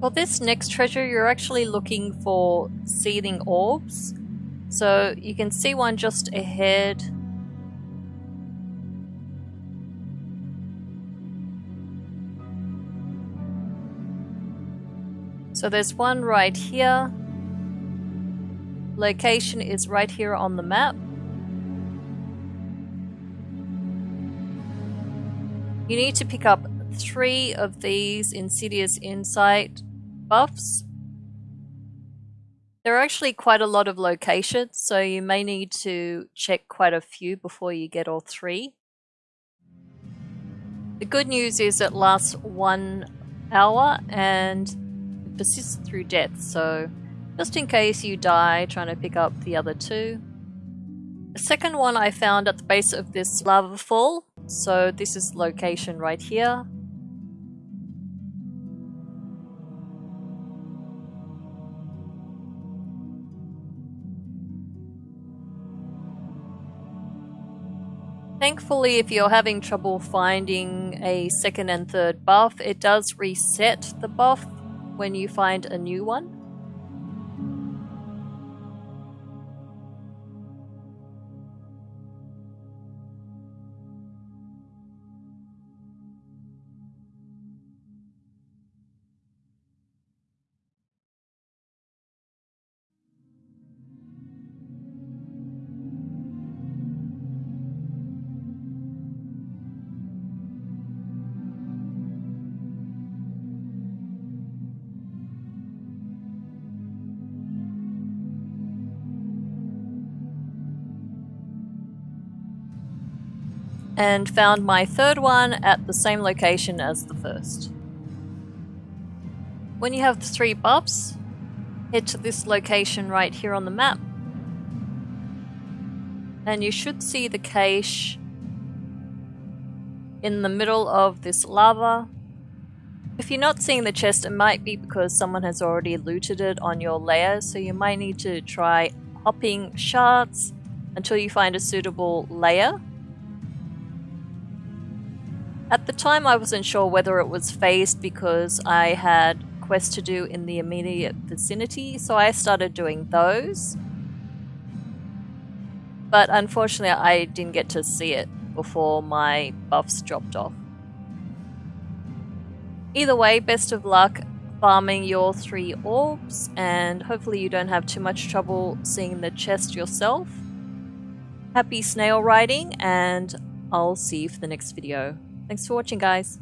For this next treasure, you're actually looking for seething orbs. So you can see one just ahead. So there's one right here. Location is right here on the map. You need to pick up three of these Insidious Insight buffs. There are actually quite a lot of locations, so you may need to check quite a few before you get all three. The good news is it lasts one hour and persists through death, so just in case you die trying to pick up the other two. The second one I found at the base of this lava fall, so this is location right here. Thankfully, if you're having trouble finding a second and third buff, it does reset the buff when you find a new one. And found my third one at the same location as the first. When you have the three buffs, head to this location right here on the map and you should see the cache in the middle of this lava. If you're not seeing the chest, it might be because someone has already looted it on your layer, so you might need to try hopping shards until you find a suitable layer. At the time I wasn't sure whether it was phased because I had quests to do in the immediate vicinity, so I started doing those. But unfortunately I didn't get to see it before my buffs dropped off. Either way, best of luck farming your three orbs, and hopefully you don't have too much trouble seeing the chest yourself. Happy snail riding, and I'll see you for the next video. Thanks for watching, guys.